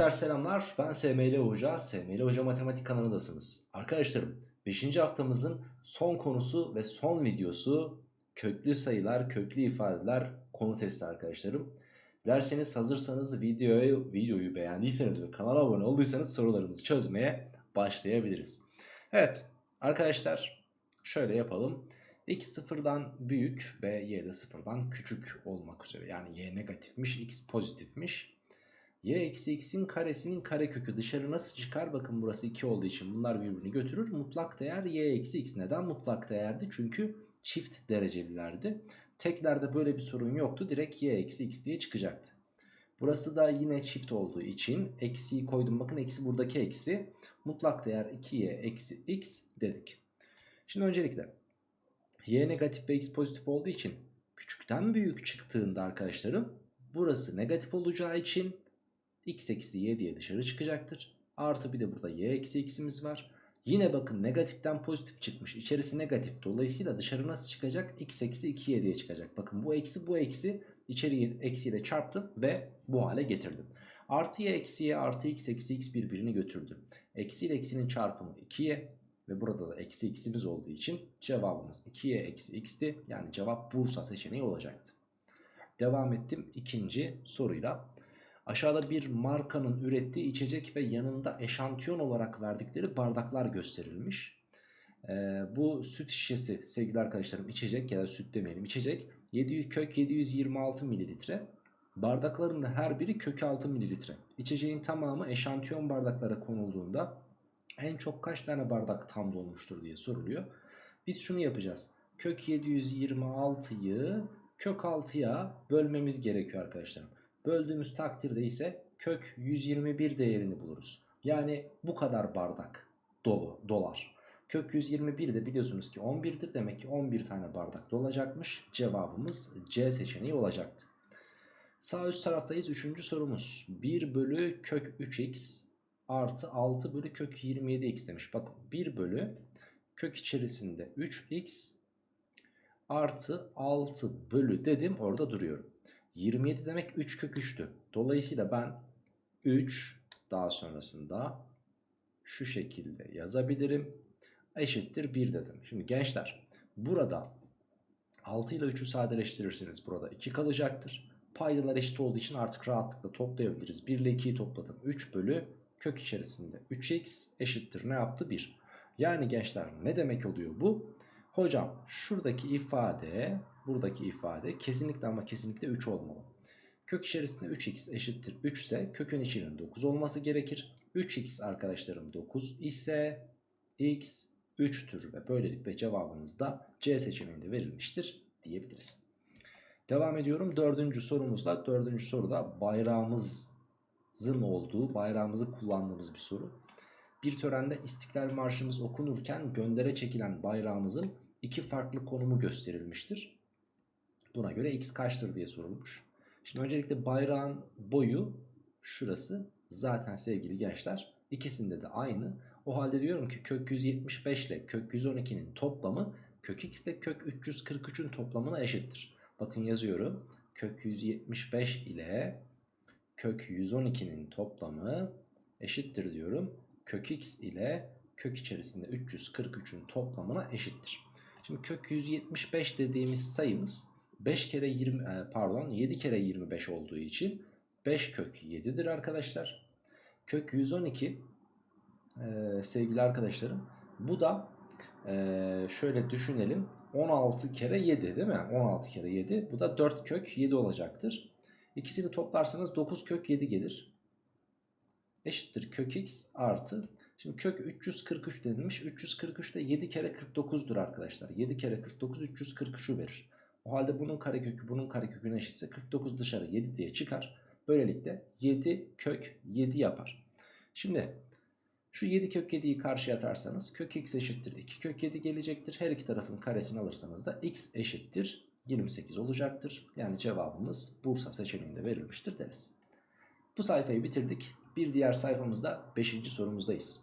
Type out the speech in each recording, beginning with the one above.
Gençler selamlar. Ben SML Hoca. SML Hoca Matematik kanalındasınız. Arkadaşlarım 5. haftamızın son konusu ve son videosu köklü sayılar, köklü ifadeler konu testi arkadaşlarım. Dilerseniz hazırsanız videoyu, videoyu beğendiyseniz ve kanala abone olduysanız sorularımızı çözmeye başlayabiliriz. Evet arkadaşlar şöyle yapalım. X sıfırdan büyük ve y de sıfırdan küçük olmak üzere. Yani y negatifmiş, x pozitifmiş. Y eksi x'in karesinin karekökü dışarı nasıl çıkar? Bakın burası 2 olduğu için bunlar birbirini götürür. Mutlak değer y eksi x. Neden mutlak değerdi? Çünkü çift derecelilerdi. Teklerde böyle bir sorun yoktu. Direkt y eksi x diye çıkacaktı. Burası da yine çift olduğu için eksiyi koydum. Bakın eksi buradaki eksi. Mutlak değer 2y eksi x dedik. Şimdi öncelikle y negatif ve x pozitif olduğu için küçükten büyük çıktığında arkadaşlarım burası negatif olacağı için x eksi y diye dışarı çıkacaktır. Artı bir de burada y eksi x'imiz var. Yine bakın negatiften pozitif çıkmış. İçerisi negatif. Dolayısıyla dışarı nasıl çıkacak? x eksi 2y diye çıkacak. Bakın bu eksi bu eksi içeriği eksiyle çarptım ve bu hale getirdim. Artı y eksi y artı x eksi x birbirini götürdü. Eksi ile eksinin çarpımı 2y ve burada da eksi x'imiz olduğu için cevabımız 2y eksi x'ti. Yani cevap Bursa seçeneği olacaktı. Devam ettim ikinci soruyla. Aşağıda bir markanın ürettiği içecek ve yanında eşantiyon olarak verdikleri bardaklar gösterilmiş. Ee, bu süt şişesi sevgili arkadaşlarım içecek ya da süt demeyelim içecek 700 kök 726 mililitre. Bardakların da her biri kök 6 mililitre. İçeceğin tamamı eşantiyon bardaklara konulduğunda en çok kaç tane bardak tam dolmuştur diye soruluyor. Biz şunu yapacağız. Kök 726'yı kök 6'ya bölmemiz gerekiyor arkadaşlar. Böldüğümüz takdirde ise kök 121 değerini buluruz. Yani bu kadar bardak dolu dolar. Kök 121 de biliyorsunuz ki 11'dir. Demek ki 11 tane bardak dolacakmış. Cevabımız C seçeneği olacaktı. Sağ üst taraftayız. Üçüncü sorumuz. 1 bölü kök 3x artı 6 bölü kök 27x demiş. Bakın 1 bölü kök içerisinde 3x artı 6 bölü dedim orada duruyorum. 27 demek 3 kök 3'tü. Dolayısıyla ben 3 daha sonrasında şu şekilde yazabilirim. Eşittir 1 dedim. Şimdi gençler burada 6 ile 3'ü sadeleştirirseniz burada 2 kalacaktır. Paydalar eşit olduğu için artık rahatlıkla toplayabiliriz. 1 ile 2'yi topladım. 3 bölü kök içerisinde 3x eşittir ne yaptı 1. Yani gençler ne demek oluyor bu? Hocam şuradaki ifade buradaki ifade kesinlikle ama kesinlikle 3 olmalı. Kök içerisinde 3x eşittir 3 ise kökün içinin 9 olması gerekir. 3x arkadaşlarım 9 ise x 3'tür ve böylelikle cevabımız da C seçeneğinde verilmiştir diyebiliriz. Devam ediyorum dördüncü sorumuzda. Dördüncü soruda bayrağımızın olduğu, bayrağımızı kullandığımız bir soru. Bir törende İstiklal Marşımız okunurken göndere çekilen bayrağımızın iki farklı konumu gösterilmiştir. Buna göre x kaçtır diye sorulmuş. Şimdi öncelikle bayrağın boyu şurası zaten sevgili gençler ikisinde de aynı. O halde diyorum ki kök 175 ile kök 112'nin toplamı kök x ile kök 343'ün toplamına eşittir. Bakın yazıyorum. Kök 175 ile kök 112'nin toplamı eşittir diyorum. Kök x ile kök içerisinde 343'ün toplamına eşittir. Şimdi kök 175 dediğimiz sayımız 5 kere 20 pardon 7 kere 25 olduğu için 5 kök 7'dir arkadaşlar. Kök 112 e, sevgili arkadaşlarım bu da e, şöyle düşünelim 16 kere 7 değil mi? 16 kere 7 bu da 4 kök 7 olacaktır. İkisini toplarsanız 9 kök 7 gelir. Eşittir kök x artı. Şimdi kök 343 denilmiş. 343 de 7 kere 49'dur arkadaşlar. 7 kere 49 343'ü verir. O halde bunun karekökü bunun kareköküne eşitse 49 dışarı 7 diye çıkar. Böylelikle 7 kök 7 yapar. Şimdi şu 7 kök 7'yi karşıya atarsanız kök x eşittir 2 kök 7 gelecektir. Her iki tarafın karesini alırsanız da x eşittir 28 olacaktır. Yani cevabımız Bursa seçeneğinde verilmiştir deriz. Bu sayfayı bitirdik. Bir diğer sayfamızda 5. sorumuzdayız.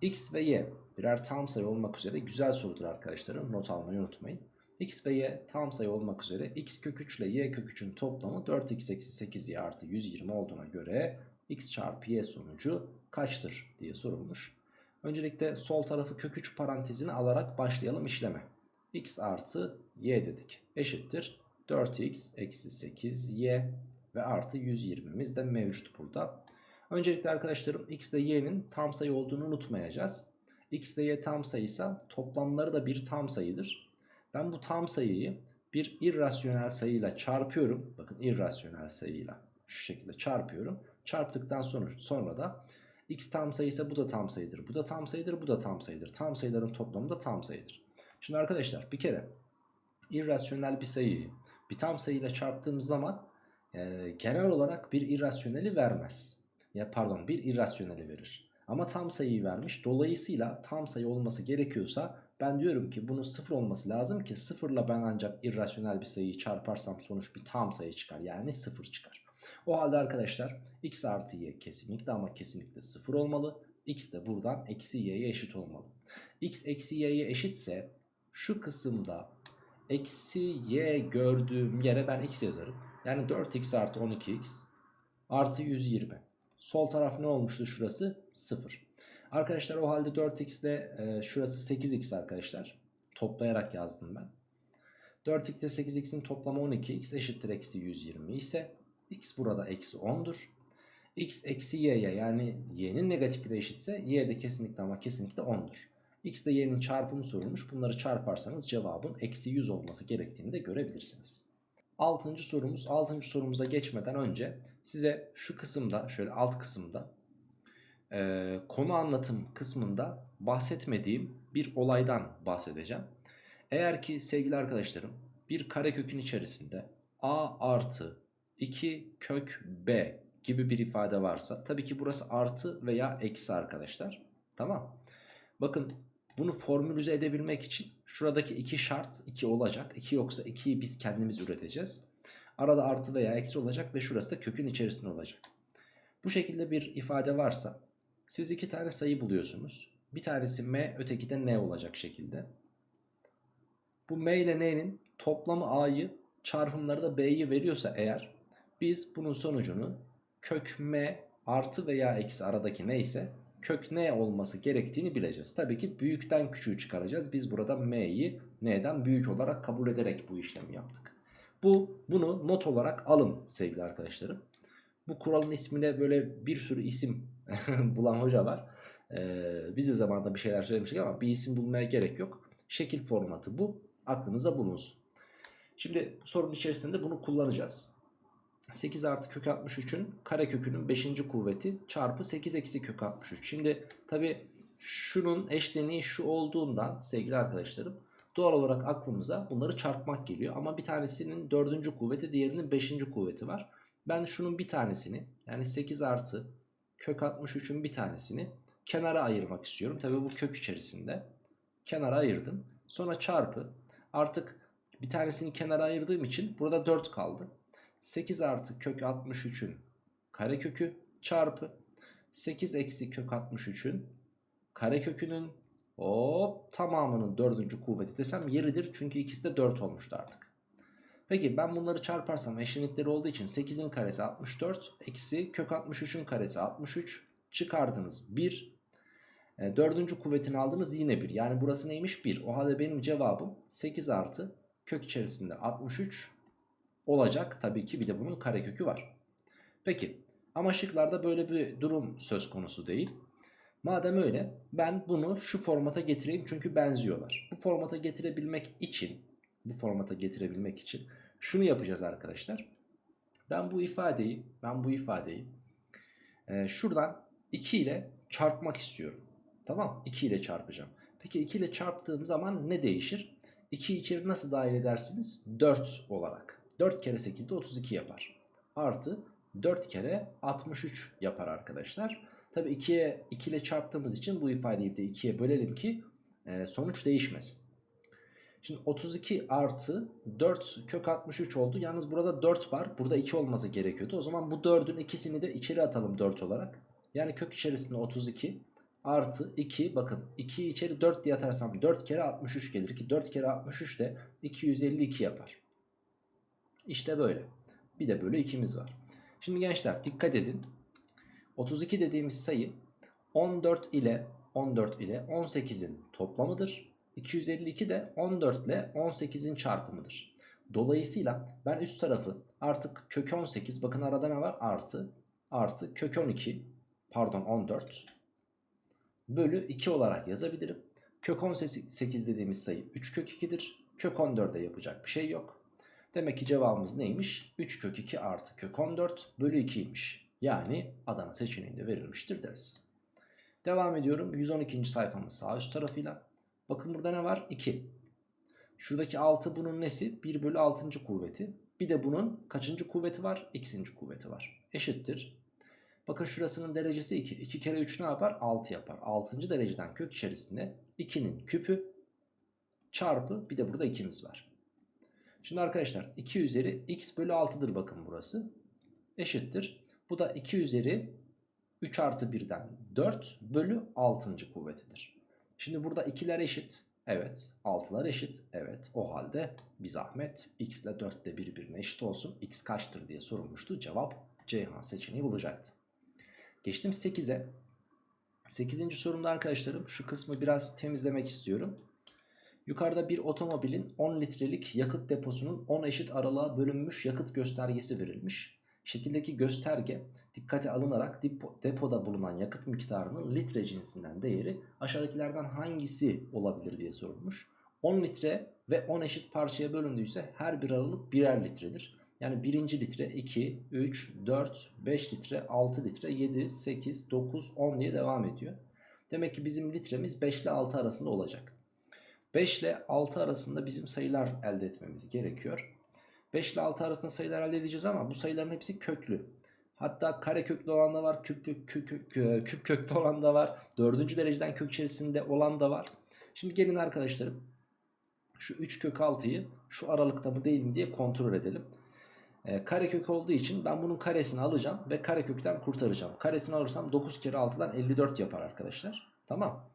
X ve Y birer tam sayı olmak üzere güzel sorudur arkadaşlarım. Not almayı unutmayın. X ve Y tam sayı olmak üzere x kök 3 ile y kök 3'ün toplamı 4x eksi 8y artı 120 olduğuna göre x çarpı y sonucu kaçtır diye sorulmuş. Öncelikle sol tarafı kök 3 parantezini alarak başlayalım işleme. x artı y dedik. Eşittir 4x eksi 8y ve artı 120'miz de mevcut burada. Öncelikle arkadaşlarım x ile y'nin tam sayı olduğunu unutmayacağız. x ile y tam sayıysa toplamları da bir tam sayıdır. Ben bu tam sayıyı bir irrasyonel sayıyla çarpıyorum. Bakın irrasyonel sayıyla şu şekilde çarpıyorum. Çarptıktan sonra, sonra da x tam sayıysa bu da tam sayıdır. Bu da tam sayıdır, bu da tam sayıdır. Tam sayıların toplamı da tam sayıdır. Şimdi arkadaşlar bir kere irrasyonel bir sayıyı bir tam sayıyla çarptığımız zaman e, genel olarak bir irrasyoneli vermez. Ya pardon bir irrasyoneli verir. Ama tam sayıyı vermiş. Dolayısıyla tam sayı olması gerekiyorsa ben diyorum ki bunun sıfır olması lazım ki sıfırla ben ancak irrasyonel bir sayıyı çarparsam sonuç bir tam sayı çıkar. Yani sıfır çıkar. O halde arkadaşlar x artı y kesinlikle ama kesinlikle sıfır olmalı. x de buradan eksi y'ye eşit olmalı. x eksi y'ye eşitse şu kısımda eksi y gördüğüm yere ben x yazarım. Yani 4x artı 12x artı 120. Sol taraf ne olmuştu şurası? 0. Arkadaşlar o halde 4x ile e, şurası 8x arkadaşlar. Toplayarak yazdım ben. 4x ile 8x'in toplamı 12x eşittir eksi 120 ise x burada eksi 10'dur. x eksi y'ye yani y'nin negatifiyle eşitse y de kesinlikle ama kesinlikle 10'dur. x ile y'nin çarpımı sorulmuş. Bunları çarparsanız cevabın eksi 100 olması gerektiğini de görebilirsiniz. Altıncı sorumuz. Altıncı sorumuza geçmeden önce size şu kısımda şöyle alt kısımda e, konu anlatım kısmında bahsetmediğim bir olaydan bahsedeceğim. Eğer ki sevgili arkadaşlarım bir karekökün içerisinde a artı 2 kök b gibi bir ifade varsa tabii ki burası artı veya eksi arkadaşlar. Tamam. Bakın bunu formülize edebilmek için şuradaki iki şart 2 olacak. 2 yoksa 2'yi biz kendimiz üreteceğiz. Arada artı veya eksi olacak ve şurası da kökün içerisinde olacak. Bu şekilde bir ifade varsa siz iki tane sayı buluyorsunuz. Bir tanesi m öteki de n olacak şekilde. Bu m ile n'nin toplamı a'yı çarpımları da b'yi veriyorsa eğer biz bunun sonucunu kök m artı veya eksi aradaki neyse kök n olması gerektiğini bileceğiz. Tabii ki büyükten küçüğü çıkaracağız. Biz burada m'yi n'den büyük olarak kabul ederek bu işlemi yaptık. Bu bunu not olarak alın sevgili arkadaşlarım. Bu kuralın ismine böyle bir sürü isim bulan hoca var. Ee, biz de zamanında bir şeyler söylemiştik ama bir isim bulmaya gerek yok. Şekil formatı bu. Aklınıza bulunsun. Şimdi sorunun içerisinde bunu kullanacağız. 8 artı kök 63'ün kare kökünün 5. kuvveti çarpı 8 eksi kök 63. Şimdi tabi şunun eşleniği şu olduğundan sevgili arkadaşlarım doğal olarak aklımıza bunları çarpmak geliyor. Ama bir tanesinin 4. kuvveti diğerinin 5. kuvveti var. Ben şunun bir tanesini yani 8 artı kök 63'ün bir tanesini kenara ayırmak istiyorum. Tabi bu kök içerisinde kenara ayırdım. Sonra çarpı artık bir tanesini kenara ayırdığım için burada 4 kaldı. 8 artı kök 63'ün karekökü çarpı 8 eksi kök 63'ün karekökünün hop tamamının dördüncü kuvveti desem yeridir. Çünkü ikisi de 4 olmuştu artık. Peki ben bunları çarparsam eşlenikleri olduğu için 8'in karesi 64 eksi kök 63'ün karesi 63 çıkardınız 1. E, dördüncü kuvvetini aldınız yine 1. Yani burası neymiş 1. O halde benim cevabım 8 artı kök içerisinde 63 olacak. Tabii ki bir de bunun karekökü var. Peki ama şıklarda böyle bir durum söz konusu değil. Madem öyle ben bunu şu formata getireyim çünkü benziyorlar. Bu formata getirebilmek için bu formata getirebilmek için şunu yapacağız arkadaşlar. Ben bu ifadeyi ben bu ifadeyi e, şuradan 2 ile çarpmak istiyorum. Tamam 2 ile çarpacağım. Peki 2 ile çarptığım zaman ne değişir? 2'yi içeri nasıl dahil edersiniz? 4 olarak. 4 kere 8 de 32 yapar. Artı 4 kere 63 yapar arkadaşlar. Tabi 2'ye 2 ile çarptığımız için bu ifadeyi de 2'ye bölelim ki e, sonuç değişmesin. Şimdi 32 artı 4 kök 63 oldu. Yalnız burada 4 var. Burada 2 olması gerekiyordu. O zaman bu 4'ün ikisini de içeri atalım 4 olarak. Yani kök içerisinde 32 artı 2 bakın 2'yi içeri 4 diye atarsam 4 kere 63 gelir ki 4 kere 63 de 252 yapar. İşte böyle. Bir de böyle 2'miz var. Şimdi gençler dikkat edin. 32 dediğimiz sayı 14 ile 14 ile 18'in toplamıdır. 252 de 14 ile 18'in çarpımıdır. Dolayısıyla ben üst tarafı artık kök 18 bakın arada ne var? Artı artı kök 12 pardon 14 bölü 2 olarak yazabilirim. Kök 18 dediğimiz sayı 3 kök 2'dir. Kök 14'e yapacak bir şey yok. Demek ki cevabımız neymiş? 3 kök 2 artı kök 14 bölü 2'ymiş. Yani Adana seçeneğinde verilmiştir deriz. Devam ediyorum. 112. sayfamız sağ üst tarafıyla. Bakın burada ne var? 2. Şuradaki 6 bunun nesi? 1 bölü 6. kuvveti. Bir de bunun kaçıncı kuvveti var? X'inci kuvveti var. Eşittir. Bakın şurasının derecesi 2. 2 kere 3 ne yapar? 6 yapar. 6. dereceden kök içerisinde 2'nin küpü çarpı bir de burada 2'miz var. Şimdi arkadaşlar 2 üzeri x bölü 6'dır bakın burası. Eşittir. Bu da 2 üzeri 3 artı 1'den 4 bölü 6. kuvvetidir. Şimdi burada 2'ler eşit. Evet. 6'lar eşit. Evet. O halde bir zahmet x ile 4 de birbirine eşit olsun. x kaçtır diye sorulmuştu. Cevap Ceyhan seçeneği bulacaktı. Geçtim 8'e. 8. sorumda arkadaşlarım şu kısmı biraz temizlemek istiyorum. Yukarıda bir otomobilin 10 litrelik yakıt deposunun 10 eşit aralığa bölünmüş yakıt göstergesi verilmiş. Şekildeki gösterge dikkate alınarak depo, depoda bulunan yakıt miktarının litre cinsinden değeri aşağıdakilerden hangisi olabilir diye sorulmuş. 10 litre ve 10 eşit parçaya bölündüyse her bir aralık birer litredir. Yani birinci litre 2, 3, 4, 5 litre, 6 litre, 7, 8, 9, 10 diye devam ediyor. Demek ki bizim litremiz 5 ile 6 arasında olacak. 5 ile 6 arasında bizim sayılar elde etmemiz gerekiyor. 5 ile 6 arasında sayılar elde edeceğiz ama bu sayıların hepsi köklü. Hatta kare köklü olan da var, küp, küp, küp, küp köklü olan da var. Dördüncü dereceden kök içerisinde olan da var. Şimdi gelin arkadaşlarım şu 3 kök 6'yı şu aralıkta mı değil mi diye kontrol edelim. E, kare kök olduğu için ben bunun karesini alacağım ve kare kökten kurtaracağım. Karesini alırsam 9 kere 6'dan 54 yapar arkadaşlar. Tamam.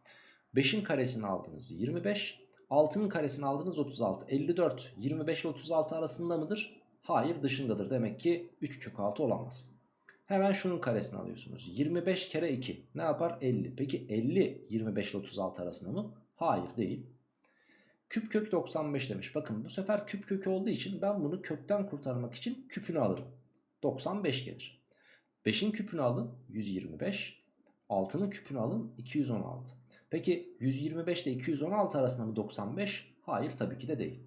5'in karesini aldınız 25. 6'nın karesini aldınız 36. 54 25 ile 36 arasında mıdır? Hayır dışındadır. Demek ki 3 kök 6 olamaz. Hemen şunun karesini alıyorsunuz. 25 kere 2 ne yapar? 50. Peki 50 25 ile 36 arasında mı? Hayır değil. Küp kök 95 demiş. Bakın bu sefer küp kökü olduğu için ben bunu kökten kurtarmak için küpünü alırım. 95 gelir. 5'in küpünü alın 125. 6'nın küpünü alın 216. Peki 125 ile 216 arasında mı 95? Hayır tabii ki de değil.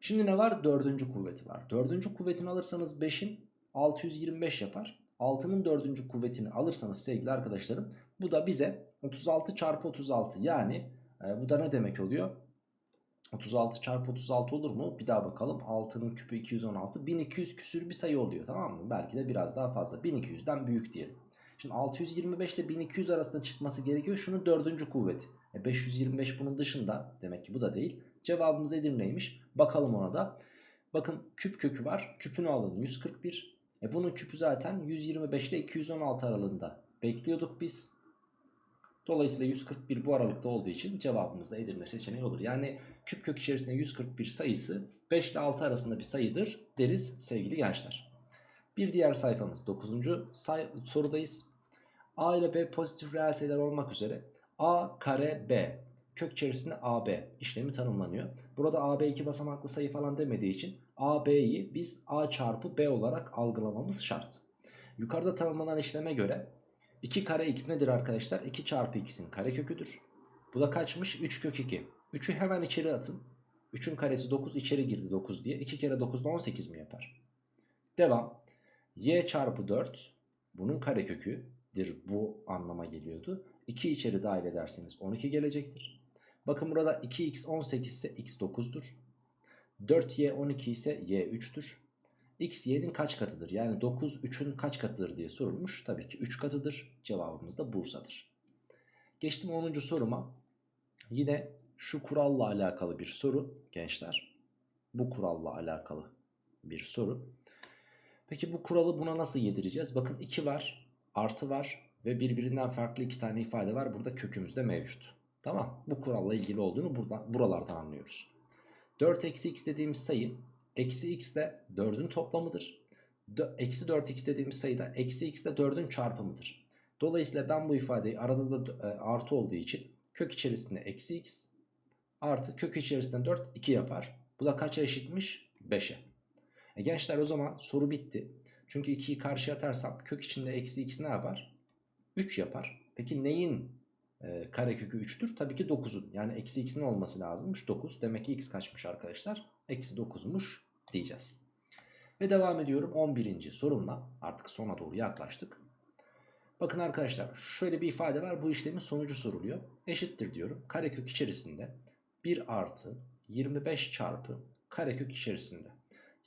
Şimdi ne var? Dördüncü kuvveti var. Dördüncü kuvvetini alırsanız 5'in 625 yapar. 6'nın dördüncü kuvvetini alırsanız sevgili arkadaşlarım bu da bize 36 çarpı 36 yani e, bu da ne demek oluyor? 36 çarpı 36 olur mu? Bir daha bakalım. 6'nın küpü 216. 1200 küsür bir sayı oluyor tamam mı? Belki de biraz daha fazla. 1200'den büyük diyelim. Şimdi 625 ile 1200 arasında çıkması gerekiyor. Şunun dördüncü kuvveti. E 525 bunun dışında. Demek ki bu da değil. Cevabımız Edirne'ymiş. Bakalım ona da. Bakın küp kökü var. Küpünü alın 141. E bunun küpü zaten 125 ile 216 aralığında. Bekliyorduk biz. Dolayısıyla 141 bu aralıkta olduğu için cevabımız da Edirne seçeneği olur. Yani küp kök içerisinde 141 sayısı 5 ile 6 arasında bir sayıdır deriz sevgili gençler. Bir diğer sayfamız 9. Say sorudayız. A ile B pozitif reel sayılar olmak üzere A kare B kök içerisinde AB işlemi tanımlanıyor. Burada AB iki basamaklı sayı falan demediği için AB'yi biz A çarpı B olarak algılamamız şart. Yukarıda tanımlanan işleme göre 2 kare x nedir arkadaşlar? 2 çarpı x'in kare köküdür. Bu da kaçmış? 3 kök 2. 3'ü hemen içeri atın. 3'ün karesi 9 içeri girdi 9 diye. 2 kere 9 18 mi yapar? Devam. Y çarpı 4 bunun kare köküdür. Bu anlama geliyordu. 2 içeri dahil ederseniz 12 gelecektir. Bakın burada 2x 18 ise x 9'dur. 4y 12 ise y 3'tür. X y'nin kaç katıdır? Yani 9 3'ün kaç katıdır diye sorulmuş. Tabii ki 3 katıdır. Cevabımız da Bursa'dır. Geçtim 10. soruma. Yine şu kuralla alakalı bir soru gençler. Bu kuralla alakalı bir soru. Peki bu kuralı buna nasıl yedireceğiz? Bakın 2 var, artı var ve birbirinden farklı iki tane ifade var. Burada kökümüzde mevcut. Tamam. Bu kuralla ilgili olduğunu buradan, buralardan anlıyoruz. 4 eksi x dediğimiz sayı Eksi x de 4'ün toplamıdır. Eksi 4x dediğimiz sayı da eksi x de 4'ün çarpımıdır. Dolayısıyla ben bu ifadeyi arada da e, artı olduğu için kök içerisinde eksi x artı kök içerisinde 4 2 yapar. Bu da kaça eşitmiş? 5'e. E gençler o zaman soru bitti. Çünkü 2'yi karşıya atarsam kök içinde eksi x ne yapar? 3 yapar. Peki neyin e, karekökü 3'tür? Tabii ki 9'un. Yani eksi x'in olması lazımmış 9. Demek ki x kaçmış arkadaşlar? Eksi 9'muş diyeceğiz. Ve devam ediyorum 11. sorumla. Artık sona doğru yaklaştık. Bakın arkadaşlar şöyle bir ifade var. Bu işlemin sonucu soruluyor. Eşittir diyorum. Karekök içerisinde 1 artı 25 çarpı karekök içerisinde.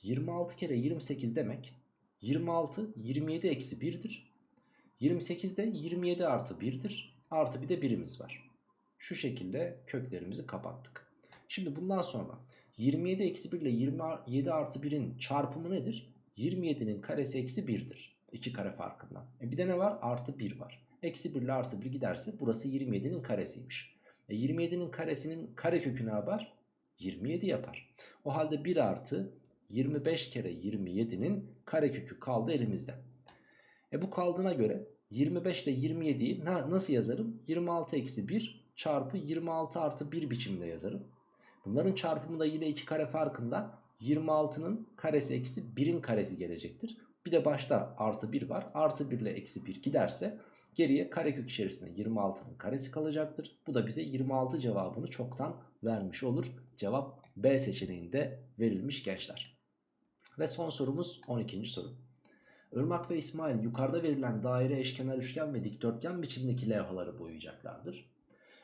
26 kere 28 demek 26 27 eksi 1'dir. 28 de 27 artı 1'dir. Artı bir de birimiz var. Şu şekilde köklerimizi kapattık. Şimdi bundan sonra 27 eksi 1 ile 27 artı 1'in çarpımı nedir? 27'nin karesi eksi 1'dir. 2 kare farkından. E bir de ne var? Artı 1 var. Eksi 1 ile artı 1 giderse burası 27'nin karesiymiş. E 27'nin karesinin karekökü ne yapar? 27 yapar. O halde 1 artı 25 kere 27'nin karekökü kaldı elimizde. E bu kaldığına göre 25 ile 27'yi nasıl yazarım? 26 eksi 1 çarpı 26 artı 1 biçimde yazarım. Bunların çarpımı da yine 2 kare farkında 26'nın karesi eksi 1'in karesi gelecektir. Bir de başta artı 1 var. Artı 1 ile eksi 1 giderse geriye karekök içerisinde 26'nın karesi kalacaktır. Bu da bize 26 cevabını çoktan vermiş olur. Cevap B seçeneğinde verilmiş gençler. Ve son sorumuz 12. soru. Irmak ve İsmail yukarıda verilen daire, eşkenar üçgen ve dikdörtgen biçimdeki levhaları boyayacaklardır.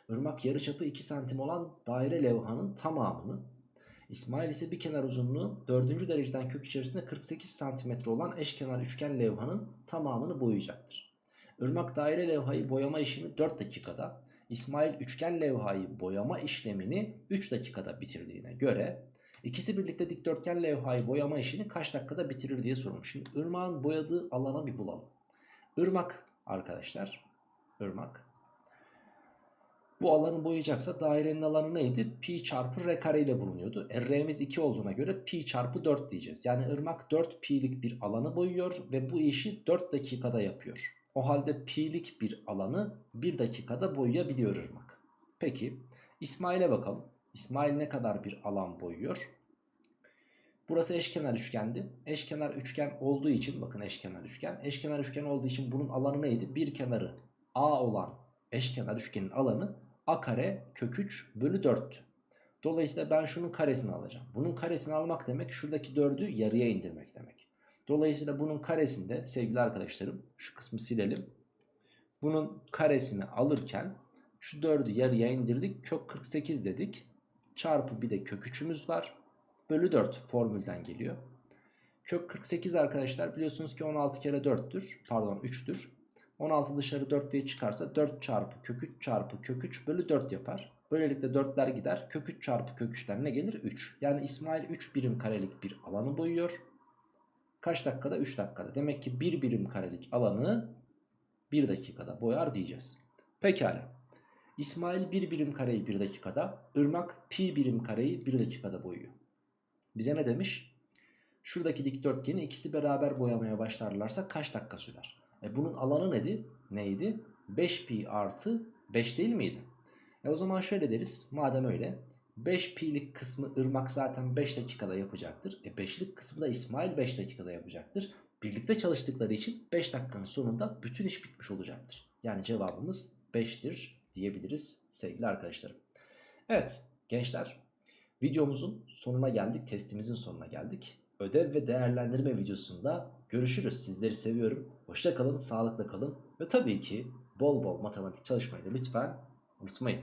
Irmak yarıçapı 2 santim olan daire levhanın tamamını, İsmail ise bir kenar uzunluğu 4. dereceden kök içerisinde 48 santimetre olan eşkenar üçgen levhanın tamamını boyayacaktır. Irmak daire levhayı boyama işini 4 dakikada, İsmail üçgen levhayı boyama işlemini 3 dakikada bitirdiğine göre İkisi birlikte dikdörtgen levhayı boyama işini kaç dakikada bitirir diye sorulmuş. Şimdi ırmağın boyadığı alana bir bulalım. Irmak arkadaşlar. Irmak. Bu alanı boyayacaksa dairenin alanı neydi? Pi çarpı r kare ile bulunuyordu. E, r'miz 2 olduğuna göre pi çarpı 4 diyeceğiz. Yani ırmak 4 pi'lik bir alanı boyuyor ve bu işi 4 dakikada yapıyor. O halde pi'lik bir alanı 1 dakikada boyayabiliyor ırmak. Peki İsmail'e bakalım. İsmail ne kadar bir alan boyuyor? Burası eşkenar üçgendi. Eşkenar üçgen olduğu için bakın eşkenar üçgen. Eşkenar üçgen olduğu için bunun alanı neydi? Bir kenarı A olan eşkenar üçgenin alanı A kare kök 3 bölü 4'tü. Dolayısıyla ben şunun karesini alacağım. Bunun karesini almak demek şuradaki 4'ü yarıya indirmek demek. Dolayısıyla bunun karesinde sevgili arkadaşlarım şu kısmı silelim. Bunun karesini alırken şu 4'ü yarıya indirdik. Kök 48 dedik. Çarpı bir de kök 3'ümüz var bölü 4 formülden geliyor. Kök 48 arkadaşlar biliyorsunuz ki 16 kere 4'tür. Pardon 3'tür. 16 dışarı 4 diye çıkarsa 4 çarpı kök 3 çarpı kök 3 bölü 4 yapar. Böylelikle 4'ler gider. Kök 3 çarpı kök 3'ten ne gelir? 3. Yani İsmail 3 birim karelik bir alanı boyuyor. Kaç dakikada? 3 dakikada. Demek ki 1 birim karelik alanı 1 dakikada boyar diyeceğiz. Pekala. İsmail 1 birim kareyi 1 dakikada, Irmak pi birim kareyi 1 dakikada boyuyor. Bize ne demiş? Şuradaki dikdörtgeni ikisi beraber boyamaya başlarlarsa kaç dakika sürer? E bunun alanı neydi? Neydi? 5pi artı 5 değil miydi? E o zaman şöyle deriz. Madem öyle 5pi'lik kısmı ırmak zaten 5 dakikada yapacaktır. E 5'lik kısmı da İsmail 5 dakikada yapacaktır. Birlikte çalıştıkları için 5 dakikanın sonunda bütün iş bitmiş olacaktır. Yani cevabımız 5'tir diyebiliriz sevgili arkadaşlarım. Evet gençler Videomuzun sonuna geldik. Testimizin sonuna geldik. Ödev ve değerlendirme videosunda görüşürüz. Sizleri seviyorum. Hoşça kalın, sağlıkla kalın ve tabii ki bol bol matematik çalışmayı da lütfen unutmayın.